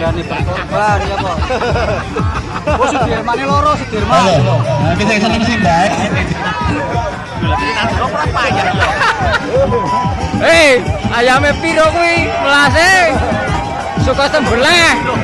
berani berkorban ya kok. Oh Sudirman ini loro Sudirman. Halo. Nah, kita seneng sih, Mbak. Hei, ayamnya piro kuwi? Melase. Suka sembelih. Halo.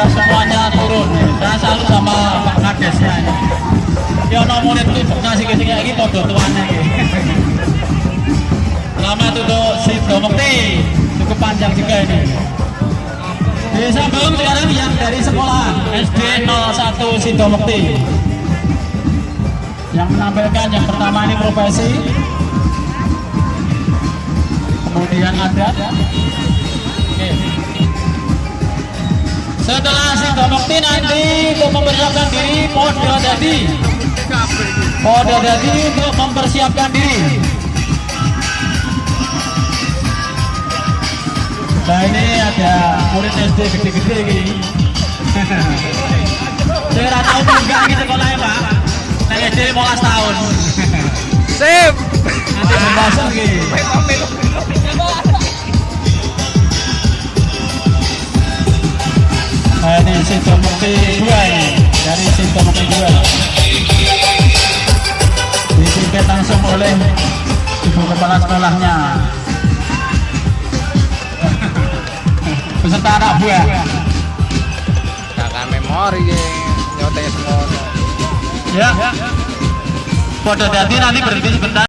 Simbah-simbah semuanya turun. Saya salut sama Pak ini. Ya ono murid itu ngasih ke sini lagi podo tuannya. Selamat untuk si Domekti. Cukup panjang juga ini. Desa Baum sekarang yang dari sekolah SD 01 Sidomekti yang menampilkan yang pertama ini profesi kemudian adat Oke. Setelah Sidomekti nanti untuk mempersiapkan diri Podo Dadi Podo Dadi untuk mempersiapkan diri Nah ini ada murid SD gede-gede ini. Saya nggak tahu enggak gitu sekolahnya pak. Nah SD 15 tahun. Sip. Nanti pembahasan gitu. Dua ini dari situ mukti dua. Dipimpin langsung oleh ibu kepala sekolahnya. Beserta anak buah. Kakak memori ya. Nyotanya semua. Ya. Pada dadi nanti berhenti sebentar.